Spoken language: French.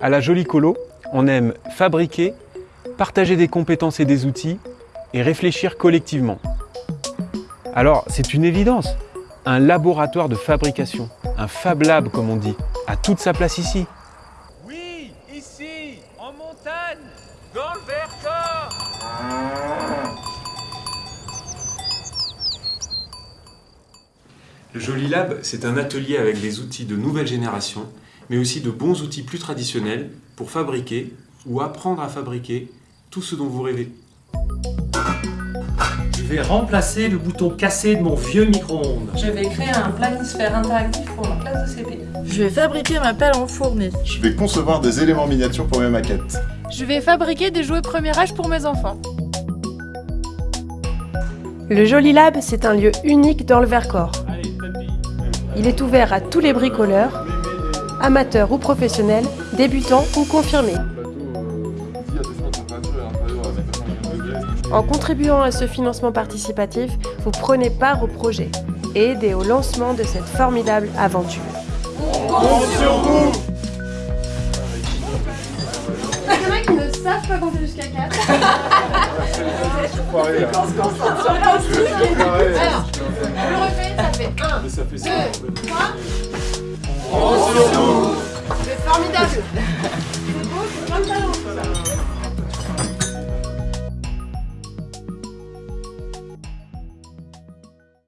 À la Jolie Colo, on aime fabriquer, partager des compétences et des outils et réfléchir collectivement. Alors, c'est une évidence. Un laboratoire de fabrication, un Fab Lab comme on dit, a toute sa place ici. Oui, ici, en montagne, dans Vercors Le Joli Lab, c'est un atelier avec des outils de nouvelle génération, mais aussi de bons outils plus traditionnels pour fabriquer ou apprendre à fabriquer tout ce dont vous rêvez. Je vais remplacer le bouton cassé de mon vieux micro-ondes. Je vais créer un planisphère interactif pour ma classe de CP. Je vais fabriquer ma pelle en fournie. Je vais concevoir des éléments miniatures pour mes maquettes. Je vais fabriquer des jouets premier âge pour mes enfants. Le Joli Lab, c'est un lieu unique dans le Vercors. Il est ouvert à tous les bricoleurs, amateurs ou professionnels, débutants ou confirmés. En contribuant à ce financement participatif, vous prenez part au projet et aidez au lancement de cette formidable aventure. Il y en a qui ne savent pas compter jusqu'à 4. 2, 3. C'est formidable